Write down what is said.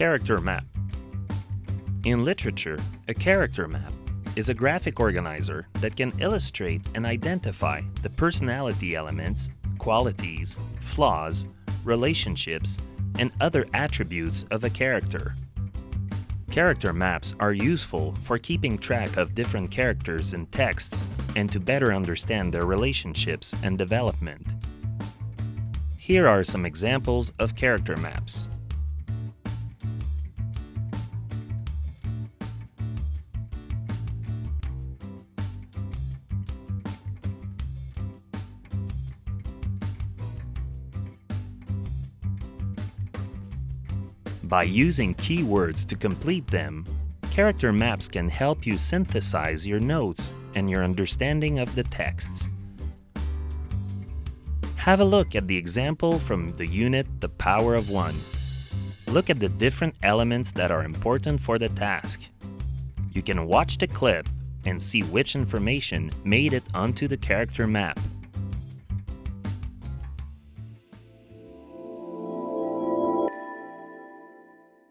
Character map. In literature, a character map is a graphic organizer that can illustrate and identify the personality elements, qualities, flaws, relationships, and other attributes of a character. Character maps are useful for keeping track of different characters in texts and to better understand their relationships and development. Here are some examples of character maps. By using keywords to complete them, character maps can help you synthesize your notes and your understanding of the texts. Have a look at the example from the unit The Power of One. Look at the different elements that are important for the task. You can watch the clip and see which information made it onto the character map.